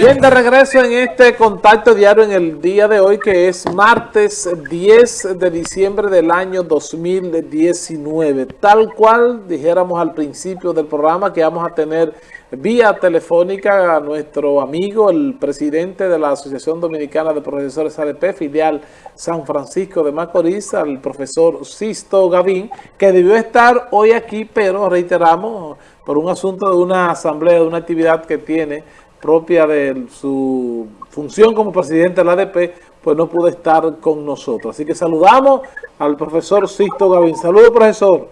Bien, de regreso en este contacto diario en el día de hoy, que es martes 10 de diciembre del año 2019. Tal cual dijéramos al principio del programa que vamos a tener vía telefónica a nuestro amigo, el presidente de la Asociación Dominicana de Profesores ADP, filial San Francisco de Macorís, al profesor Sisto Gavín, que debió estar hoy aquí, pero reiteramos, por un asunto de una asamblea, de una actividad que tiene propia de su función como presidente de la ADP, pues no pudo estar con nosotros. Así que saludamos al profesor Sisto Gavín. Saludos, profesor.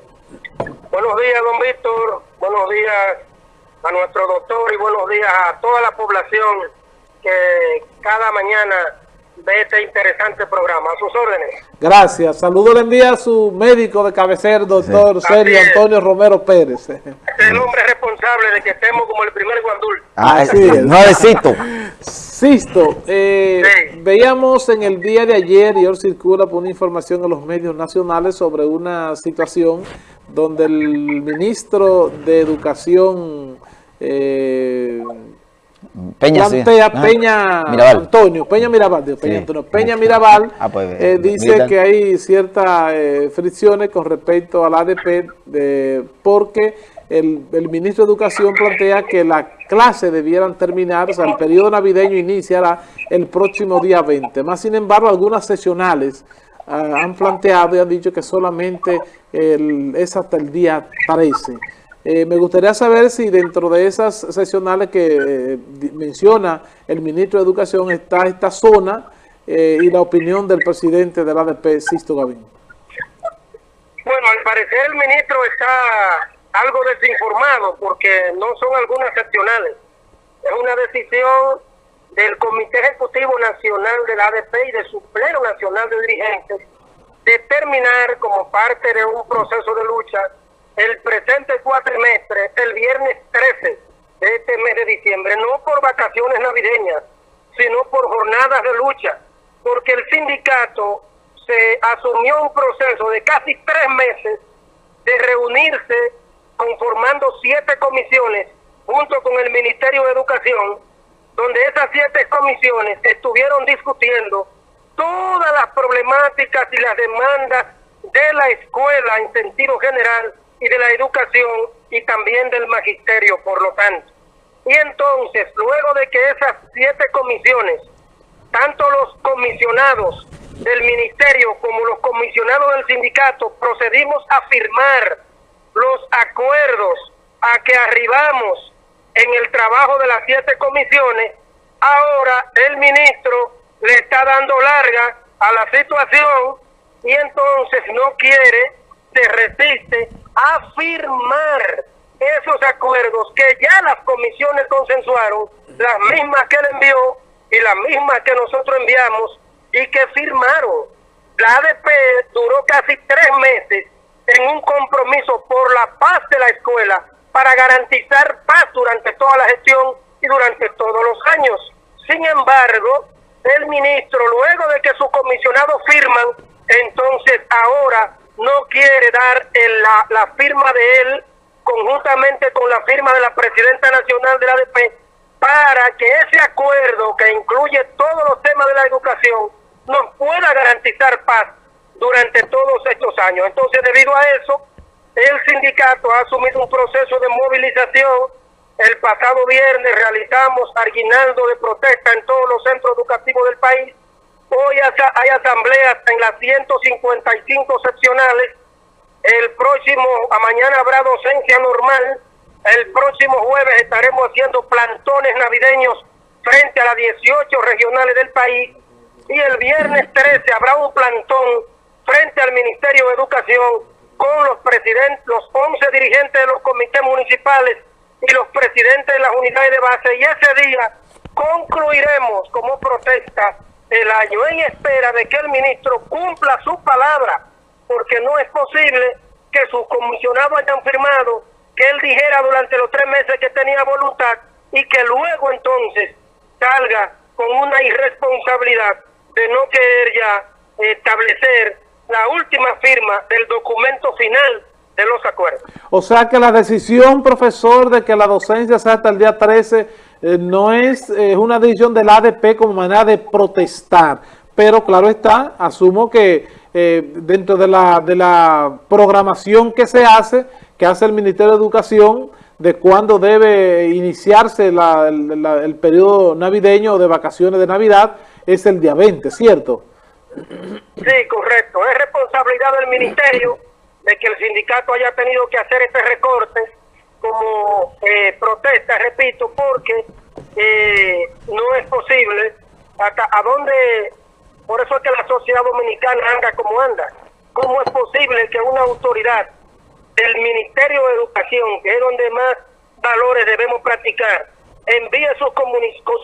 Buenos días, don Víctor. Buenos días a nuestro doctor y buenos días a toda la población que cada mañana ve este interesante programa. A sus órdenes. Gracias. Saludos le envía a su médico de cabecera, doctor Sergio Antonio Romero Pérez. Es el hombre responsable de que estemos como el primer guandul. Ah, sí, nuevecito. Sisto, eh, veíamos en el día de ayer, y hoy circula por una información en los medios nacionales sobre una situación donde el ministro de Educación eh, Peña, Peña Antonio, Peña Mirabal, Peña, Antonio, Peña Mirabal ah, pues, eh, dice que hay ciertas eh, fricciones con respecto al ADP de, porque el, el, ministro de Educación plantea que las clases debieran terminar, o sea, el periodo navideño iniciará el próximo día 20. Más sin embargo, algunas sesionales ah, han planteado y han dicho que solamente el, es hasta el día 13. Eh, me gustaría saber si dentro de esas sesionales que eh, menciona el ministro de Educación está esta zona eh, y la opinión del presidente de la ADP, Sisto Gavín. Bueno, al parecer el ministro está algo desinformado porque no son algunas seccionales. Es una decisión del Comité Ejecutivo Nacional de la ADP y de su Pleno Nacional de Dirigentes determinar como parte de un proceso de lucha el presente cuatrimestre, el viernes 13 de este mes de diciembre, no por vacaciones navideñas, sino por jornadas de lucha, porque el sindicato se asumió un proceso de casi tres meses de reunirse conformando siete comisiones junto con el Ministerio de Educación, donde esas siete comisiones estuvieron discutiendo todas las problemáticas y las demandas de la escuela en sentido general y de la educación y también del magisterio, por lo tanto. Y entonces, luego de que esas siete comisiones, tanto los comisionados del ministerio como los comisionados del sindicato, procedimos a firmar los acuerdos a que arribamos en el trabajo de las siete comisiones, ahora el ministro le está dando larga a la situación y entonces no quiere, se resiste a firmar esos acuerdos que ya las comisiones consensuaron, las mismas que él envió y las mismas que nosotros enviamos y que firmaron. La ADP duró casi tres meses en un compromiso por la paz de la escuela para garantizar paz durante toda la gestión y durante todos los años. Sin embargo, el ministro, luego de que sus comisionados firman, entonces ahora no quiere dar la, la firma de él conjuntamente con la firma de la presidenta nacional de la ADP para que ese acuerdo que incluye todos los temas de la educación nos pueda garantizar paz durante todos estos años. Entonces, debido a eso, el sindicato ha asumido un proceso de movilización. El pasado viernes realizamos aguinaldo de protesta en todos los centros educativos del país Hoy hay asambleas en las 155 seccionales. El próximo, a mañana habrá docencia normal. El próximo jueves estaremos haciendo plantones navideños frente a las 18 regionales del país. Y el viernes 13 habrá un plantón frente al Ministerio de Educación con los presidentes, los 11 dirigentes de los comités municipales y los presidentes de las unidades de base. Y ese día concluiremos como protesta el año en espera de que el ministro cumpla su palabra, porque no es posible que sus comisionados hayan firmado, que él dijera durante los tres meses que tenía voluntad y que luego entonces salga con una irresponsabilidad de no querer ya establecer la última firma del documento final de los acuerdos. O sea que la decisión, profesor, de que la docencia sea hasta el día 13 eh, no es una decisión del ADP como manera de protestar, pero claro está, asumo que dentro de la, de la programación que se hace, que hace el Ministerio de Educación, de cuándo debe iniciarse el periodo navideño de vacaciones de Navidad, es el día 20, ¿cierto? Sí, correcto. Es responsabilidad del ministerio de que el sindicato haya tenido que hacer este recorte como eh, protesta, repito, porque eh, no es posible hasta a dónde, por eso es que la sociedad dominicana anda como anda. ¿Cómo es posible que una autoridad del Ministerio de Educación, que es donde más valores debemos practicar, envíe sus,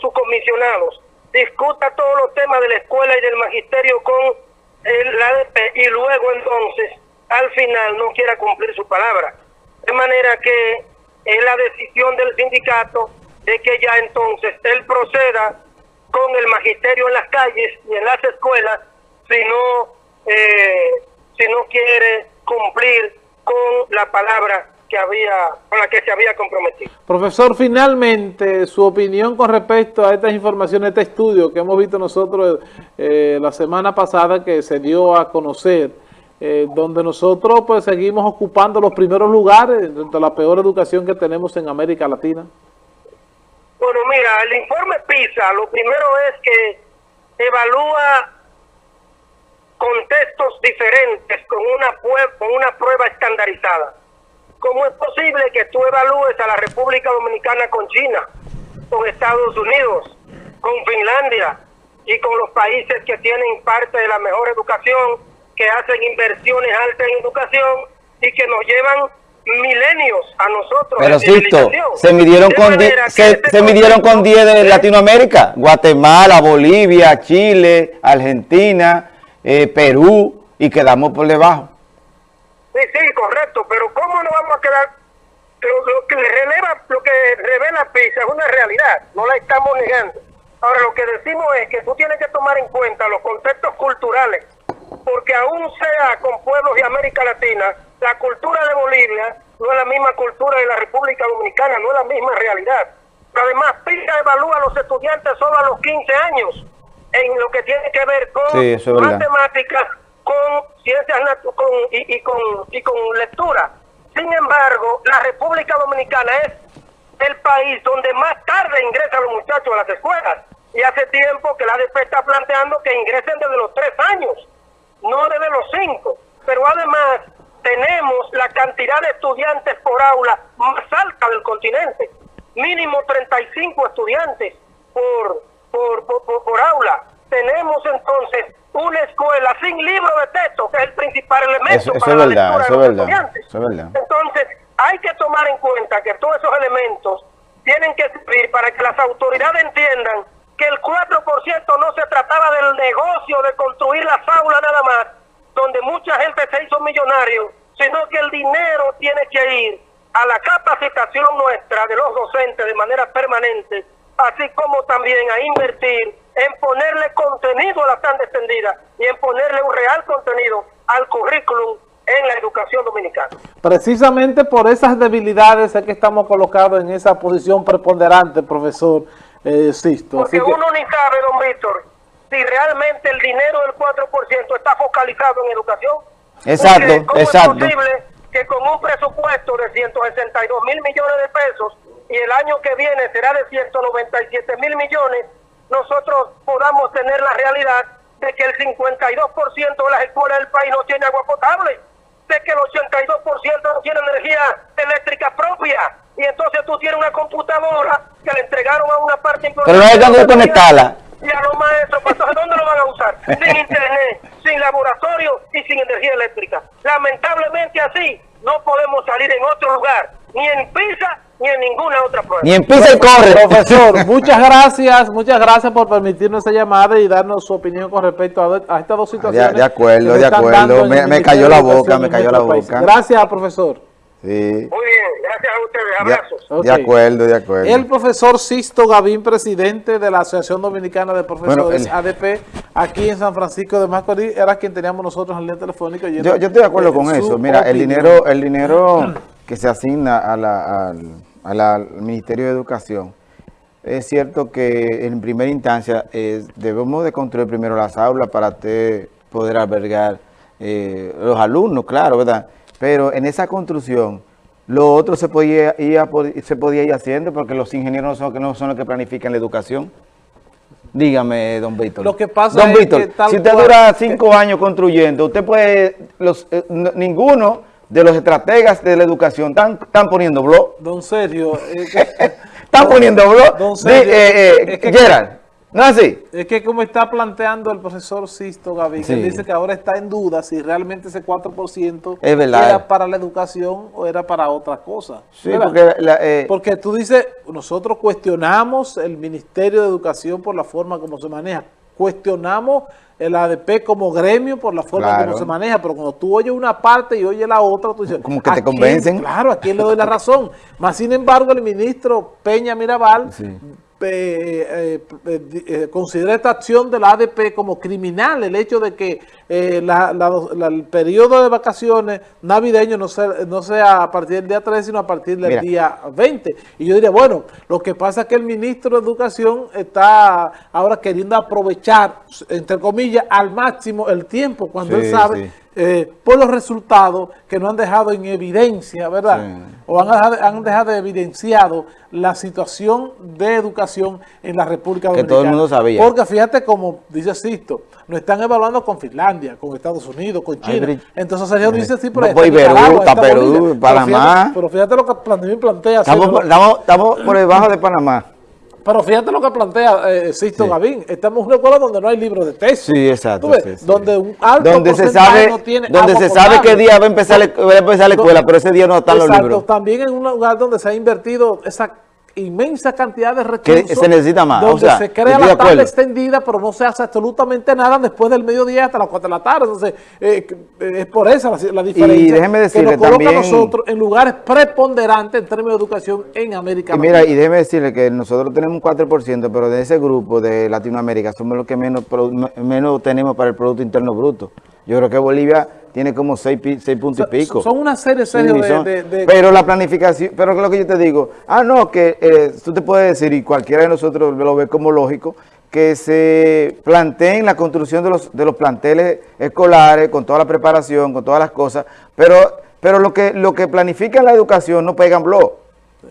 sus comisionados discuta todos los temas de la escuela y del magisterio con el ADP y luego entonces al final no quiera cumplir su palabra. De manera que es la decisión del sindicato de que ya entonces él proceda con el magisterio en las calles y en las escuelas si no, eh, si no quiere cumplir con la palabra había, con la que se había comprometido. Profesor, finalmente, su opinión con respecto a estas informaciones, este estudio que hemos visto nosotros eh, la semana pasada que se dio a conocer, eh, donde nosotros pues seguimos ocupando los primeros lugares de la peor educación que tenemos en América Latina. Bueno, mira, el informe PISA, lo primero es que evalúa contextos diferentes con una, con una prueba estandarizada. ¿Cómo es posible que tú evalúes a la República Dominicana con China, con Estados Unidos, con Finlandia y con los países que tienen parte de la mejor educación, que hacen inversiones altas en educación y que nos llevan milenios a nosotros. Pero Sisto, se midieron con se, este se midieron con 10 de Latinoamérica, Guatemala, Bolivia, Chile, Argentina, eh, Perú y quedamos por debajo. Sí, sí, correcto, pero ¿cómo no vamos a quedar? Lo, que releva, lo que revela PISA es una realidad, no la estamos negando. Ahora, lo que decimos es que tú tienes que tomar en cuenta los contextos culturales, porque aún sea con pueblos de América Latina, la cultura de Bolivia no es la misma cultura de la República Dominicana, no es la misma realidad. Pero además, PISA evalúa a los estudiantes solo a los 15 años en lo que tiene que ver con matemáticas, con ciencias con, y, con, y con lectura. Sin embargo, la República Dominicana es el país donde más tarde ingresan los muchachos a las escuelas. Y hace tiempo que la ADP está planteando que ingresen desde los tres años, no desde los cinco. Pero además tenemos la cantidad de estudiantes por aula más alta del continente. Mínimo 35 estudiantes por, por, por, por aula. Tenemos entonces una escuela sin libro de texto, que es el principal elemento para la lectura de los estudiantes. Entonces, hay que tomar en cuenta que todos esos elementos tienen que servir para que las autoridades entiendan que el 4% no se trataba del negocio de construir la aulas nada más, donde mucha gente se hizo millonario, sino que el dinero tiene que ir a la capacitación nuestra de los docentes de manera permanente, así como también a invertir en ponerle contenido a la tan extendida y en ponerle un real contenido al currículum en la educación dominicana. Precisamente por esas debilidades es que estamos colocados en esa posición preponderante, profesor eh, Sisto. Porque uno ni sabe, don Víctor, si realmente el dinero del 4% está focalizado en educación. Exacto, ¿cómo exacto. es posible que con un presupuesto de 162 mil millones de pesos y el año que viene será de 197 mil millones, nosotros podamos tener la realidad de que el 52% de las escuelas del país no tiene agua potable, de que el 82% no tiene energía eléctrica propia, y entonces tú tienes una computadora que le entregaron a una parte importante. Pero no hay dónde conectarla. Y a los maestros, pues, entonces ¿dónde lo van a usar? Sin internet, sin laboratorio y sin energía eléctrica. Lamentablemente así no podemos salir en otro lugar, ni en Pisa ni en ninguna otra prueba. Ni en pisa y corre. Profesor, muchas gracias, muchas gracias por permitirnos esa llamada y darnos su opinión con respecto a, estas dos situaciones. De, acuerdo, de acuerdo. Me, cayó la boca, me cayó la boca. Gracias, profesor. Sí. Muy bien, gracias a ustedes, abrazos. De, acuerdo, de acuerdo. El profesor Sisto Gavín, presidente de la Asociación Dominicana de Profesores ADP, aquí en San Francisco de Macorís, era quien teníamos nosotros en línea telefónica. Yo, yo, estoy de acuerdo con eso. Mira, el dinero, el dinero que se asigna a la, al, al Ministerio de Educación es cierto que en primera instancia eh, debemos de construir primero las aulas para poder albergar eh, los alumnos, claro, ¿verdad? Pero en esa construcción, lo otro se podía ir, se podía ir haciendo porque los ingenieros no son, no son los que planifican la educación. Dígame, don Víctor. Lo que pasa don Víctor, si usted dura cinco años construyendo, usted puede, los, eh, ninguno de los estrategas de la educación están, están poniendo blog. Don Sergio. están poniendo blog. Don Sergio. Eh, Gerard. ¿No es así? Es que como está planteando el profesor Sisto Gavín, que dice que ahora está en duda si realmente ese 4% era para la educación o era para otra cosa. Sí, porque, eh, porque tú dices, nosotros cuestionamos el Ministerio de Educación por la forma como se maneja, cuestionamos el ADP como gremio por la forma como se maneja, pero cuando tú oyes una parte y oyes la otra, tú dices... Como que te convencen. Claro, ¿a quién le doy la razón? Más sin embargo, el ministro Peña Mirabal eh, eh, eh, considera esta acción de la ADP como criminal, el hecho de que el periodo de vacaciones navideño no sea, no sea a partir del día 3, sino a partir del día 20. Y yo diría, bueno, lo que pasa es que el ministro de Educación está ahora queriendo aprovechar, entre comillas, al máximo el tiempo, cuando él sabe... por los resultados que no han dejado en evidencia, ¿verdad? O han dejado, han dejado evidenciado la situación de educación en la República Dominicana. Que todo el mundo sabía. Porque fíjate como dice Sisto, nos están evaluando con Finlandia, con Estados Unidos, con China. Entonces Sergio dice, sí, pero... No, pues, Perú, está Perú, Panamá. Pero fíjate, lo que plantea... Estamos, estamos, estamos por debajo de Panamá. Pero fíjate lo que plantea eh, Sisto Gavín. Estamos en una escuela donde no hay libros de texto. Sí, exacto. donde un alto donde se sabe, no tiene Donde se sabe qué día va a empezar, la, va a empezar la escuela, pero ese día no están los libros. También en un lugar donde se ha invertido esa inmensa cantidad de recursos. Que se necesita más. Donde se crea la tabla extendida, pero no se hace absolutamente nada después del mediodía hasta las 4 de la tarde. Entonces, eh, eh, es por eso la, diferencia. Y déjeme decirle que nos coloca también, nosotros en lugares preponderantes en términos de educación en América y Mira, y déjeme decirle que nosotros tenemos un 4%, pero de ese grupo de Latinoamérica somos los que menos, menos tenemos para el Producto Interno Bruto. Yo creo que Bolivia tiene como seis, puntos y pico. Son una serie, de, Pero la planificación, pero lo que yo te digo, ah, no, que eh, tú te puedes decir, y cualquiera de nosotros lo ve como lógico, que se planteen la construcción de los, de los planteles escolares, con toda la preparación, con todas las cosas, pero, pero lo que lo que planifica la educación no pegan blog.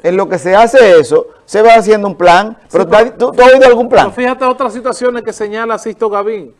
En lo que se hace eso, se va haciendo un plan, pero, ¿tú, has oído algún plan? fíjate otras situaciones que señala Sisto Gavín